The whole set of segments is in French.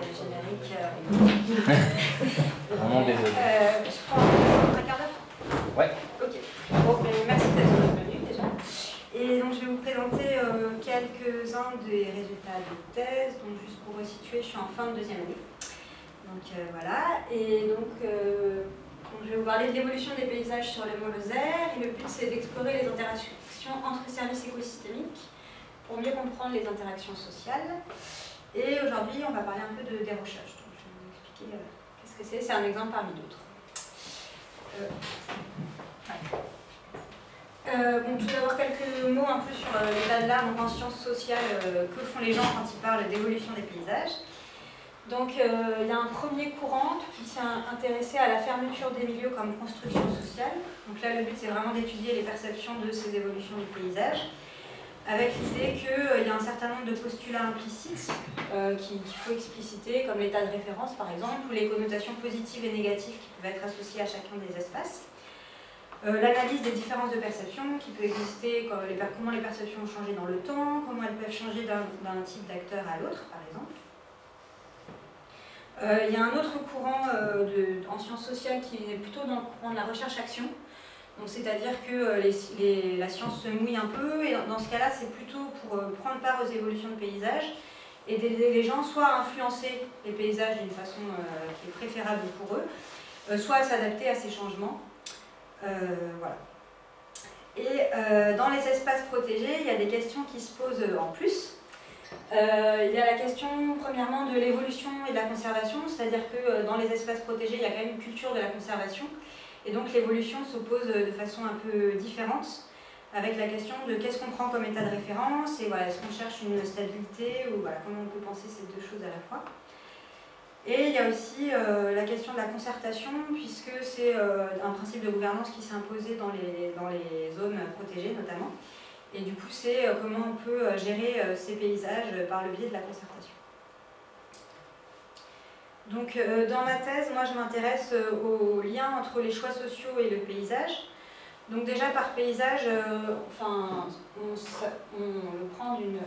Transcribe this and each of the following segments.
générique. Euh, Vraiment désolé. Euh, je prends un quart d'heure Ouais. Ok. Bon, mais merci d'être venu déjà. Et donc je vais vous présenter euh, quelques-uns des résultats de thèse. Donc juste pour resituer, je suis en fin de deuxième année. Donc euh, voilà. Et donc, euh, donc, je vais vous parler de l'évolution des paysages sur le mont Lozère. Et le but c'est d'explorer les interactions entre services écosystémiques pour mieux comprendre les interactions sociales. Et aujourd'hui, on va parler un peu de. Donc, je vais vous expliquer euh, qu'est-ce que c'est. C'est un exemple parmi d'autres. Euh, ouais. Euh, bon, tout d'abord, quelques mots un peu sur euh, l'état de l'art en sciences sociales. euh, que font les gens quand ils parlent d'évolution des paysages donc il y a un premier courant qui s'est intéressé à la fermeture des milieux comme construction sociale. Donc là le but c'est vraiment d'étudier les perceptions de ces évolutions du paysage, avec l'idée qu'il y a un certain nombre de postulats implicites euh, qu'il faut expliciter, comme l'état de référence par exemple, ou les connotations positives et négatives qui peuvent être associées à chacun des espaces. Euh, L'analyse des différences de perception qui peut exister, comment les perceptions ont changé dans le temps, comment elles peuvent changer d'un type d'acteur à l'autre par exemple. Euh, il y a un autre courant euh, en sciences sociales qui est plutôt dans le courant de la recherche-action. C'est-à-dire que euh, la science se mouille un peu, et dans, ce cas-là, c'est plutôt pour euh, prendre part aux évolutions de paysages et d'aider les gens soit à influencer les paysages d'une façon euh, qui est préférable pour eux, soit à s'adapter à ces changements. voilà. Et dans les espaces protégés, il y a des questions qui se posent en plus. Il y a la question, premièrement, de l'évolution et de la conservation, c'est-à-dire que dans les espaces protégés, il y a quand même une culture de la conservation, et donc l'évolution s'oppose de façon un peu différente, avec la question de qu'est-ce qu'on prend comme état de référence, et voilà, est-ce qu'on cherche une stabilité, ou voilà, comment on peut penser ces deux choses à la fois. Et il y a aussi euh, la question de la concertation, puisque c'est euh, un principe de gouvernance qui s'est imposé dans les, dans les zones protégées notamment. Et du coup, c'est euh, comment on peut euh, gérer euh, ces paysages par le biais de la concertation. Donc, euh, dans ma thèse, moi, je m'intéresse euh, au lien entre les choix sociaux et le paysage. Donc, déjà, par paysage, euh, enfin, on, on, prend d'une...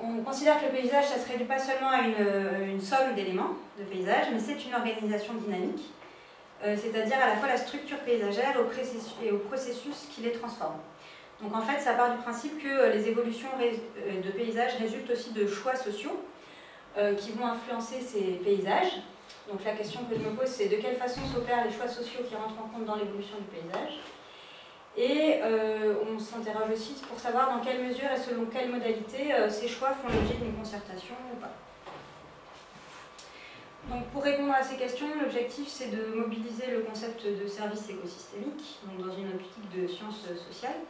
On considère que le paysage, ça se réduit pas seulement à une, une somme d'éléments de paysage, mais c'est une organisation dynamique, c'est-à-dire à la fois la structure paysagère et au processus qui les transforme. Donc en fait, ça part du principe que les évolutions de paysages résultent aussi de choix sociaux euh, qui vont influencer ces paysages. Donc la question que je me pose, c'est de quelle façon s'opèrent les choix sociaux qui rentrent en compte dans l'évolution du paysage. Et euh, on s'interroge aussi pour savoir dans quelle mesure et selon quelle modalité euh, ces choix font l'objet d'une concertation ou pas. Donc pour répondre à ces questions, l'objectif c'est de mobiliser le concept de service écosystémique, donc dans une optique de sciences sociales,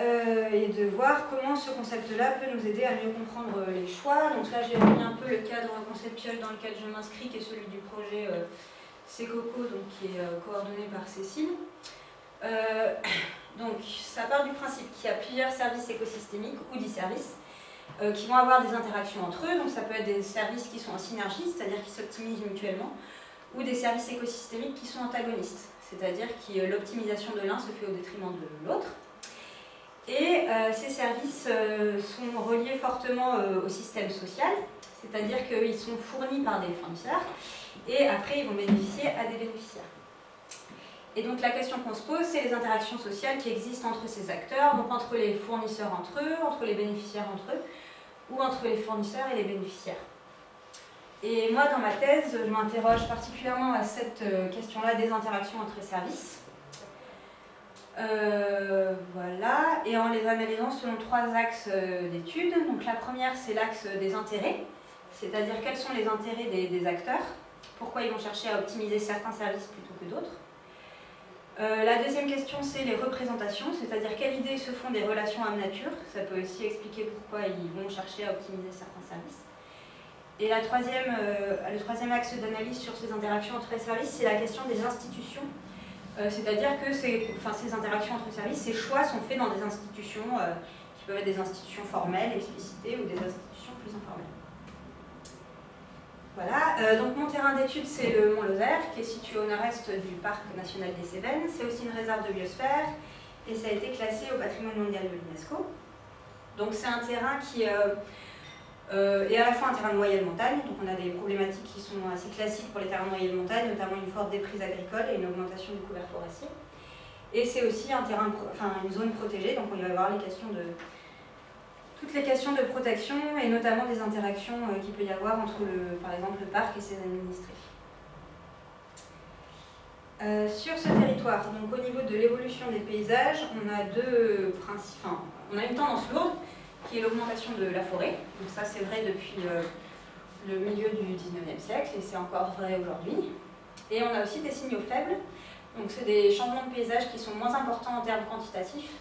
euh, et de voir comment ce concept-là peut nous aider à mieux comprendre les choix. Donc là, j'ai mis un peu le cadre conceptuel dans lequel je m'inscris, qui est celui du projet euh, CECOCO, donc qui est euh, coordonné par Cécile. Euh, donc, ça part du principe qu'il y a plusieurs services écosystémiques ou disservices euh, qui vont avoir des interactions entre eux. Donc, ça peut être des services qui sont en synergie, c'est-à-dire qui s'optimisent mutuellement, ou des services écosystémiques qui sont antagonistes, c'est-à-dire que l'optimisation de l'un se fait au détriment de l'autre. Et euh, ces services euh, sont reliés fortement euh, au système social, c'est-à-dire qu'ils sont fournis par des fournisseurs et après ils vont bénéficier à des bénéficiaires. Et donc la question qu'on se pose, c'est les interactions sociales qui existent entre ces acteurs, donc entre les fournisseurs entre eux, entre les bénéficiaires entre eux, ou entre les fournisseurs et les bénéficiaires. Et moi, dans ma thèse, je m'interroge particulièrement à cette question-là des interactions entre services. Euh, voilà, et en les analysant selon trois axes euh, d'études. Donc la première, c'est l'axe des intérêts, c'est-à-dire quels sont les intérêts des, acteurs, pourquoi ils vont chercher à optimiser certains services plutôt que d'autres? Euh, la deuxième question, c'est les représentations, c'est-à-dire quelles idées se font des relations âme-nature. Ça peut aussi expliquer pourquoi ils vont chercher à optimiser certains services. Et la troisième, le troisième axe d'analyse sur ces interactions entre les services, c'est la question des institutions euh, C'est-à-dire que ces, interactions entre services, ces choix sont faits dans des institutions euh, qui peuvent être des institutions formelles, explicitées, ou des institutions plus informelles. Voilà, euh, donc mon terrain d'étude c'est le Mont Lozère, qui est situé au nord-est du Parc national des Cévennes. C'est aussi une réserve de biosphère, et ça a été classé au patrimoine mondial de l'UNESCO. Donc c'est un terrain qui euh, et à la fois un terrain de moyenne montagne, donc on a des problématiques qui sont assez classiques pour les terrains de moyenne montagne, notamment une forte déprise agricole et une augmentation du couvert forestier. Et c'est aussi un terrain, enfin, une zone protégée, donc on va avoir les questions de, toutes les questions de protection et notamment des interactions euh, qu'il peut y avoir entre, le, par exemple, le parc et ses administrés. Euh, sur ce territoire, donc au niveau de l'évolution des paysages, on a deux principes, enfin, on a une tendance lourde qui est l'augmentation de la forêt. Donc ça c'est vrai depuis euh, le milieu du 19e siècle et c'est encore vrai aujourd'hui. Et on a aussi des signaux faibles, donc c'est des changements de paysage qui sont moins importants en termes quantitatifs,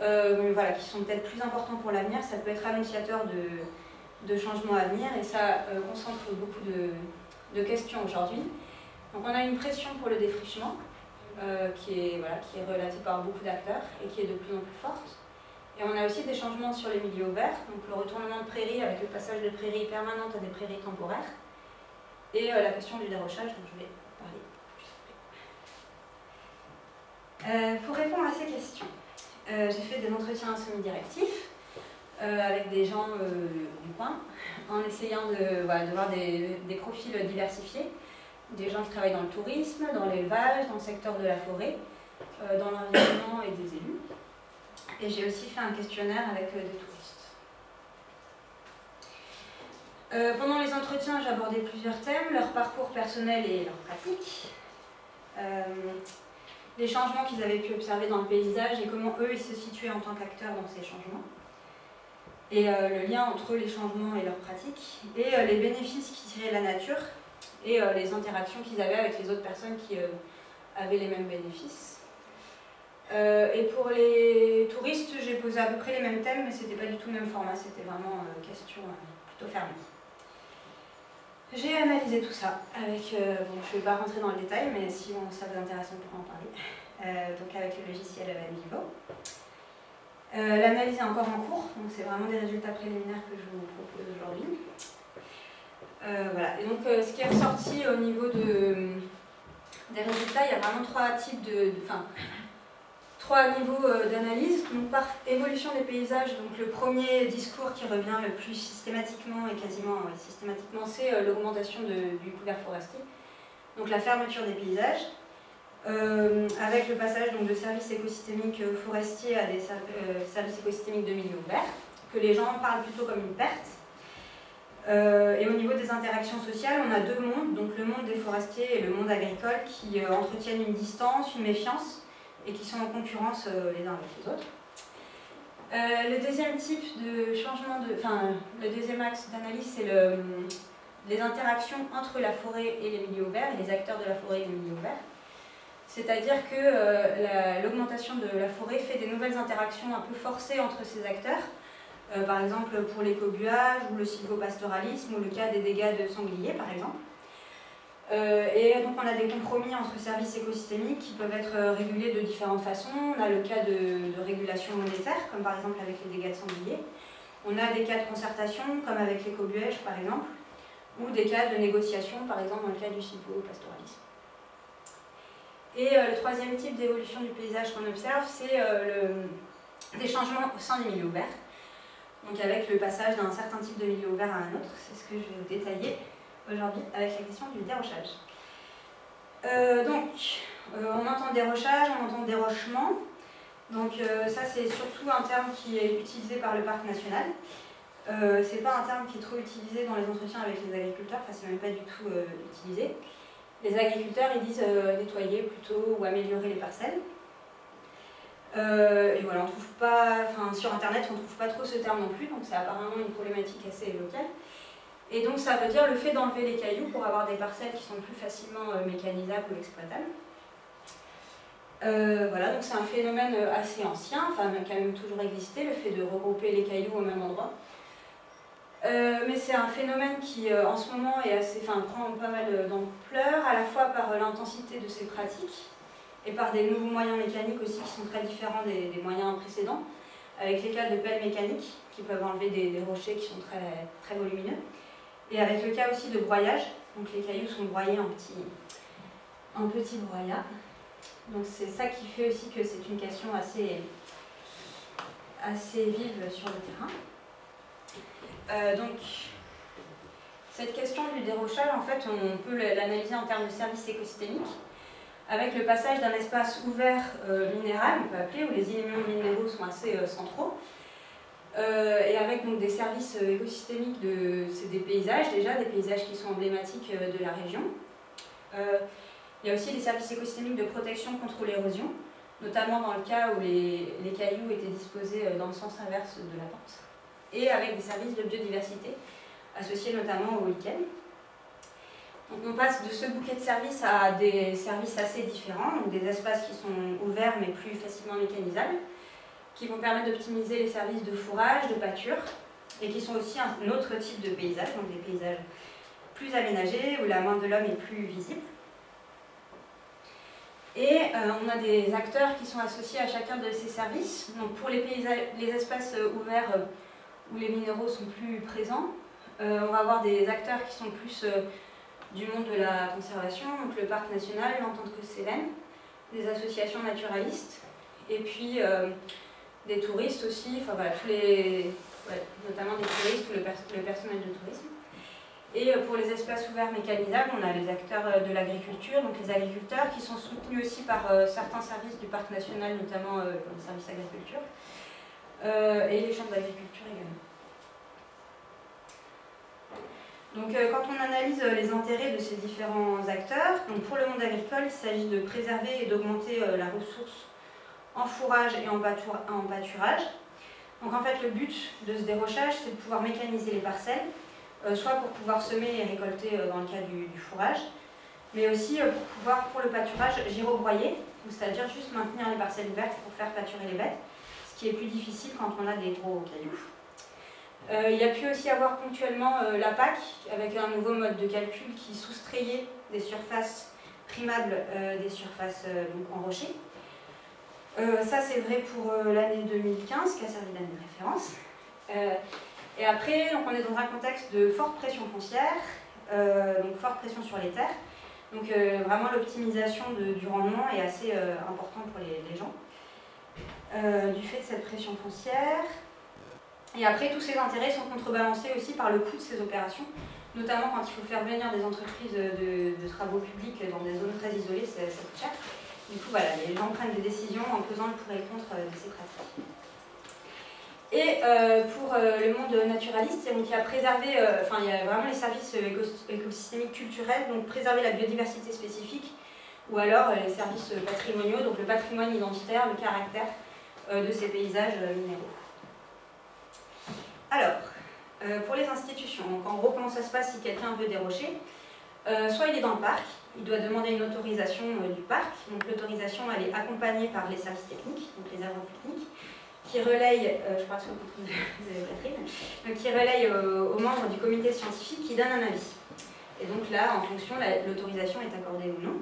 euh, mais voilà, qui sont peut-être plus importants pour l'avenir. Ça peut être annonciateur de, de changements à venir et ça euh, concentre beaucoup de, de questions aujourd'hui. Donc on a une pression pour le défrichement qui, est, voilà, qui est relatée par beaucoup d'acteurs et qui est de plus en plus forte. Et on a aussi des changements sur les milieux ouverts, donc le retournement de prairies avec le passage de prairies permanentes à des prairies temporaires, et euh, la question du dérochage dont je vais parler euh, pour répondre à ces questions, euh, j'ai fait des entretiens semi-directifs avec des gens du coin, en essayant de, voir des, profils diversifiés, des gens qui travaillent dans le tourisme, dans l'élevage, dans le secteur de la forêt, dans l'environnement et des élus. Et j'ai aussi fait un questionnaire avec euh, des touristes. Euh, pendant les entretiens, abordé plusieurs thèmes, leur parcours personnel et leur pratique, euh, les changements qu'ils avaient pu observer dans le paysage et comment eux ils se situaient en tant qu'acteurs dans ces changements, et le lien entre les changements et leurs pratiques, et les bénéfices qu'ils tiraient de la nature, et les interactions qu'ils avaient avec les autres personnes qui avaient les mêmes bénéfices. Euh, et pour les touristes, j'ai posé à peu près les mêmes thèmes, mais c'était pas du tout le même format, c'était vraiment euh, question euh, plutôt fermée. J'ai analysé tout ça avec, bon, je ne vais pas rentrer dans le détail, mais si ça vous intéresse, on pourra en parler, donc avec le logiciel Vivo. L'analyse est encore en cours, donc c'est vraiment des résultats préliminaires que je vous propose aujourd'hui. voilà, et donc ce qui est ressorti au niveau de, des résultats, il y a vraiment trois types de, de trois niveaux euh, d'analyse. Donc par évolution des paysages, donc le premier discours qui revient le plus systématiquement et quasiment systématiquement, c'est euh, l'augmentation du couvert forestier. Donc la fermeture des paysages, euh, avec le passage donc, de services écosystémiques forestiers à des services écosystémiques de milieu ouvert, que les gens parlent plutôt comme une perte. et au niveau des interactions sociales, on a deux mondes, donc le monde des forestiers et le monde agricole, qui entretiennent une distance, une méfiance, et qui sont en concurrence euh, les uns avec les autres. Euh, le deuxième type de changement, enfin le deuxième axe d'analyse, c'est le, les interactions entre la forêt et les milieux ouverts, et les acteurs de la forêt et les milieux ouverts. C'est-à-dire que euh, l'augmentation de la forêt fait des nouvelles interactions un peu forcées entre ces acteurs, par exemple pour l'écobuage ou le silvopastoralisme ou le cas des dégâts de sangliers par exemple. Euh, et donc on a des compromis entre services écosystémiques qui peuvent être euh, régulés de différentes façons. On a le cas de, régulation monétaire, comme par exemple avec les dégâts de sanglier. On a des cas de concertation, comme avec l'écobuège par exemple, ou des cas de négociation, par exemple dans le cas du pastoralisme Et euh, le troisième type d'évolution du paysage qu'on observe, c'est des changements au sein du milieu ouvert. Donc avec le passage d'un certain type de milieu ouvert à un autre, c'est ce que je vais vous détailler aujourd'hui avec la question du dérochage. Euh, donc, euh, on entend dérochage, on entend dérochement. Donc euh, ça, c'est surtout un terme qui est utilisé par le parc national. c'est pas un terme qui est trop utilisé dans les entretiens avec les agriculteurs, enfin c'est même pas du tout utilisé. Les agriculteurs, ils disent nettoyer plutôt ou améliorer les parcelles. et voilà, on trouve pas, enfin sur internet, on trouve pas trop ce terme non plus, donc c'est apparemment une problématique assez locale. Et donc ça veut dire le fait d'enlever les cailloux pour avoir des parcelles qui sont plus facilement euh, mécanisables ou exploitables. Euh, voilà, donc c'est un phénomène euh, assez ancien, enfin qui a même toujours existé, le fait de regrouper les cailloux au même endroit. mais c'est un phénomène qui en ce moment est assez, enfin, prend pas mal d'ampleur, à la fois par l'intensité de ces pratiques et par des nouveaux moyens mécaniques aussi qui sont très différents des, moyens précédents, avec les cas de pelles mécaniques qui peuvent enlever des, des rochers qui sont très, très volumineux. Et avec le cas aussi de broyage, donc les cailloux sont broyés en petits, en petits broyats. Donc c'est ça qui fait aussi que c'est une question assez, assez vive sur le terrain. Euh, donc, cette question du dérochage, en fait, on peut l'analyser en termes de services écosystémiques, avec le passage d'un espace ouvert euh, minéral, on peut appeler, où les éléments minéraux sont assez euh, centraux, et avec donc, des services écosystémiques de c'est des paysages déjà, des paysages qui sont emblématiques de la région. il y a aussi des services écosystémiques de protection contre l'érosion, notamment dans le cas où les, les, cailloux étaient disposés dans le sens inverse de la pente, et avec des services de biodiversité, associés notamment au week-end. Donc on passe de ce bouquet de services à des services assez différents, donc des espaces qui sont ouverts mais plus facilement mécanisables, qui vont permettre d'optimiser les services de fourrage, de pâture, et qui sont aussi un autre type de paysage, donc des paysages plus aménagés, où la main de l'homme est plus visible. Et euh, on a des acteurs qui sont associés à chacun de ces services. Donc pour les, les espaces ouverts euh, où les minéraux sont plus présents, euh, on va avoir des acteurs qui sont plus euh, du monde de la conservation, donc le parc national, l'entente que Célène, des associations naturalistes, et puis euh, des touristes aussi, enfin voilà, tous les, notamment des touristes ou le, personnel de tourisme. Et pour les espaces ouverts mécanisables, on a les acteurs de l'agriculture, donc les agriculteurs qui sont soutenus aussi par certains services du parc national, notamment le service agriculture, et les chambres d'agriculture également. Donc euh, quand on analyse euh, les intérêts de ces différents acteurs, donc pour le monde agricole, il s'agit de préserver et d'augmenter euh, la ressource en fourrage et en, pâturage. Donc en fait le but de ce dérochage, c'est de pouvoir mécaniser les parcelles, soit pour pouvoir semer et récolter dans le cas du, fourrage, mais aussi pour pouvoir, pour le pâturage, girobroyer, c'est-à-dire juste maintenir les parcelles ouvertes pour faire pâturer les bêtes, ce qui est plus difficile quand on a des gros cailloux. Euh, il y a pu aussi avoir ponctuellement euh, la PAC, avec un nouveau mode de calcul qui soustrayait des surfaces primables euh, des surfaces donc en rocher. Ça, c'est vrai pour l'année 2015, qui a servi d'année de référence. et après, donc, on est dans un contexte de forte pression foncière, donc forte pression sur les terres. Donc vraiment, l'optimisation du rendement est assez importante pour les, les gens. du fait de cette pression foncière, et après, tous ces intérêts sont contrebalancés aussi par le coût de ces opérations, notamment quand il faut faire venir des entreprises de, travaux publics dans des zones très isolées, ça, coûte cher. Du coup, voilà, les gens prennent des décisions en pesant le pour et le contre de ces pratiques. Et euh, pour euh, le monde naturaliste, donc il y a préservé, euh, enfin il y a vraiment les services écosystémiques culturels, donc préserver la biodiversité spécifique, ou alors les services patrimoniaux, donc le patrimoine identitaire, le caractère de ces paysages minéraux. Alors, euh, pour les institutions, en gros, comment ça se passe si quelqu'un veut dérocher euh, Soit il est dans le parc, il doit demander une autorisation euh, du parc. Donc l'autorisation, elle est accompagnée par les services techniques, donc les agents techniques, qui je de Catherine, donc qui aux membres du comité scientifique qui donnent un avis. Et donc là, en fonction, l'autorisation est accordée ou non.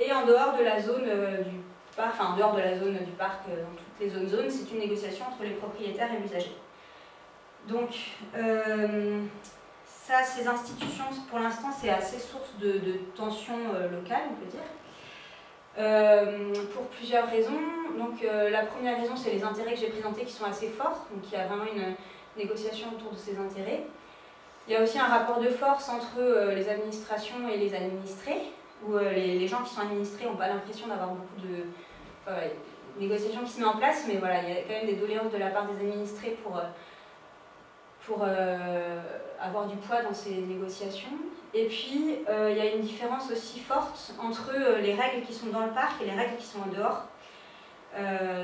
Et en dehors de la zone du parc, enfin en dehors de la zone du parc, dans toutes les zones zones, c'est une négociation entre les propriétaires et l'usager. Donc, euh, ça, ces institutions, pour l'instant, c'est assez source de, de tensions euh, locales, on peut dire. Euh, pour plusieurs raisons. Donc, la première raison, c'est les intérêts que j'ai présentés qui sont assez forts. Donc, il y a vraiment une négociation autour de ces intérêts. Il y a aussi un rapport de force entre les administrations et les administrés, où les, gens qui sont administrés n'ont pas l'impression d'avoir beaucoup de négociations qui se mettent en place, mais voilà, il y a quand même des doléances de la part des administrés pour pour euh, avoir du poids dans ces négociations. Et puis, euh, il y a une différence aussi forte entre euh, les règles qui sont dans le parc et les règles qui sont en dehors.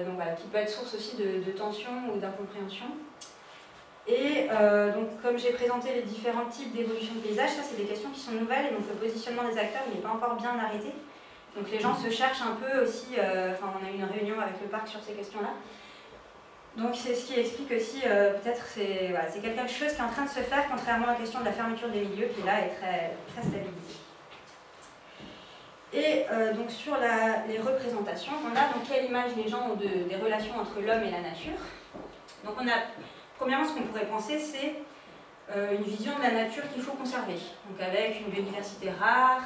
donc voilà, qui peut être source aussi de, de tension ou d'incompréhension. Et donc, comme j'ai présenté les différents types d'évolution de paysage, ça c'est des questions qui sont nouvelles, et donc le positionnement des acteurs n'est pas encore bien arrêté. Donc les gens se cherchent un peu aussi, enfin on a eu une réunion avec le parc sur ces questions-là, donc c'est ce qui explique aussi, euh, peut-être, c'est voilà, quelque chose qui est en train de se faire, contrairement à la question de la fermeture des milieux, qui là est très, très stabilisée. Et euh, donc sur les représentations, on a donc quelle image les gens ont des relations entre l'homme et la nature. Donc on a, premièrement, ce qu'on pourrait penser, c'est euh, une vision de la nature qu'il faut conserver. Donc avec une biodiversité rare,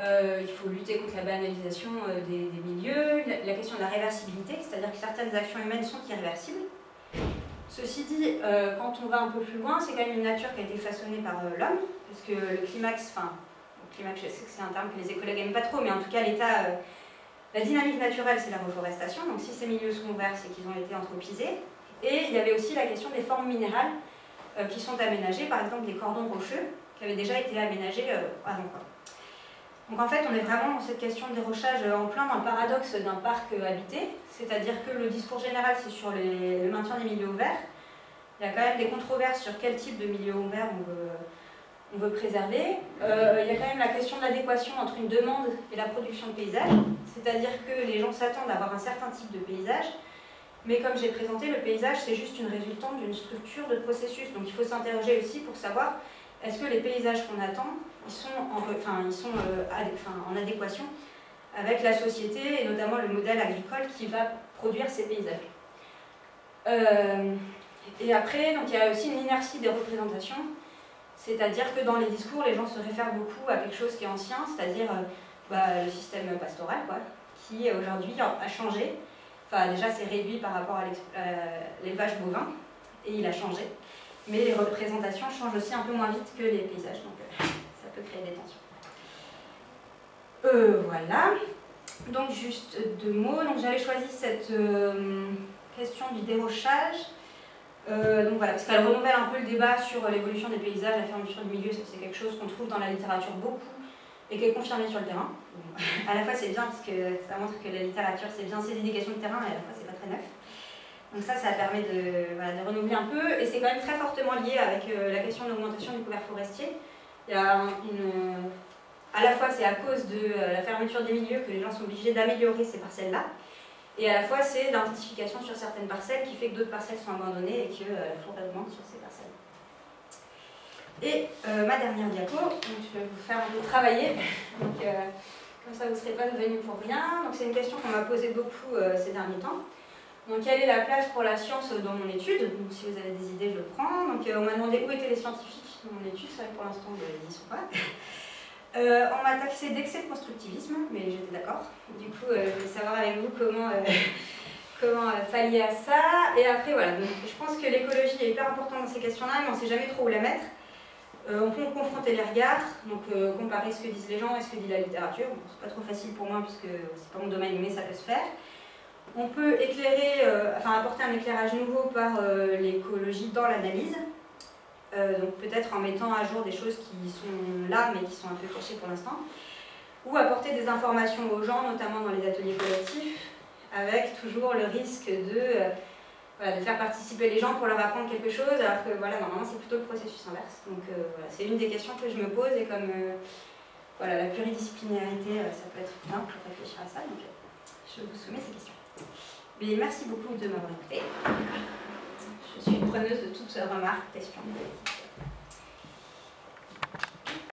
euh, il faut lutter contre la banalisation euh, des, milieux, la, question de la réversibilité, c'est-à-dire que certaines actions humaines sont irréversibles. Ceci dit, euh, quand on va un peu plus loin, c'est quand même une nature qui a été façonnée par l'homme, parce que le climax, enfin, le climax, je sais que c'est un terme que les écologues n'aiment pas trop, mais en tout cas, l'état, la dynamique naturelle, c'est la reforestation, donc si ces milieux sont verts, c'est qu'ils ont été anthropisés. Et il y avait aussi la question des formes minérales qui sont aménagées, par exemple les cordons rocheux, qui avaient déjà été aménagés avant. Quoi. Donc en fait, on est vraiment dans cette question de dérochage en plein dans le paradoxe d'un parc habité, c'est-à-dire que le discours général, c'est sur le maintien des milieux ouverts. Il y a quand même des controverses sur quel type de milieu ouvert on veut, on veut préserver. Euh, il y a quand même la question de l'adéquation entre une demande et la production de paysages, c'est-à-dire que les gens s'attendent à avoir un certain type de paysage, mais comme j'ai présenté, le paysage, c'est juste une résultante d'une structure de processus. Donc il faut s'interroger aussi pour savoir est-ce que les paysages qu'on attend, ils sont, en, enfin, ils euh, en adéquation avec la société et notamment le modèle agricole qui va produire ces paysages? Euh, et après, il y a aussi une inertie des représentations, c'est-à-dire que dans les discours, les gens se réfèrent beaucoup à quelque chose qui est ancien, c'est-à-dire euh, bah, le système pastoral, qui aujourd'hui a changé. Enfin, déjà, c'est réduit par rapport à l'élevage bovin, et il a changé. Mais les représentations changent aussi un peu moins vite que les paysages, donc euh, ça peut créer des tensions. Euh, voilà. Donc juste deux mots. Donc j'avais choisi cette euh, question du dérochage. donc voilà, parce qu'elle renouvelle un peu le débat sur l'évolution des paysages, la fermeture du milieu, c'est quelque chose qu'on trouve dans la littérature beaucoup et qui est confirmé sur le terrain. à la fois c'est bien parce que ça montre que la littérature c'est bien ses indications de terrain et à la fois c'est pas très neuf. Donc ça, ça permet de, renouveler un peu, et c'est quand même très fortement lié avec euh, la question de l'augmentation du couvert forestier. À la fois, c'est à cause de euh, la fermeture des milieux que les gens sont obligés d'améliorer ces parcelles-là, et à la fois, c'est l'intensification sur certaines parcelles qui fait que d'autres parcelles sont abandonnées et que euh, la forêt augmente sur ces parcelles. Et ma dernière diapo, je vais vous faire un peu travailler, donc, comme ça vous ne serez pas devenus pour rien. Donc c'est une question qu'on m'a posée beaucoup ces derniers temps. Donc quelle est la place pour la science dans mon étude? Donc si vous avez des idées, je le prends. Donc euh, on m'a demandé où étaient les scientifiques dans mon étude, c'est vrai que pour l'instant ils n'y sont pas. Euh, on m'a taxé d'excès de constructivisme, mais j'étais d'accord. Du coup, euh, je voulais savoir avec vous comment, comment pallier à ça. Et après, voilà, donc, je pense que l'écologie est hyper importante dans ces questions-là, mais on ne sait jamais trop où la mettre. on peut confronter les regards, donc comparer ce que disent les gens et ce que dit la littérature. Bon, c'est pas trop facile pour moi puisque c'est pas mon domaine, mais ça peut se faire. On peut éclairer, euh, enfin apporter un éclairage nouveau par euh, l'écologie dans l'analyse, euh, peut-être en mettant à jour des choses qui sont là mais qui sont un peu cachées pour l'instant, ou apporter des informations aux gens, notamment dans les ateliers collectifs, avec toujours le risque de, faire participer les gens pour leur apprendre quelque chose, alors que voilà, normalement c'est plutôt le processus inverse. Donc voilà, c'est une des questions que je me pose et comme voilà, la pluridisciplinarité, ça peut être bien pour réfléchir à ça, je vous soumets ces questions. Merci beaucoup de m'avoir écouté. Je suis preneuse de toutes remarques, questions.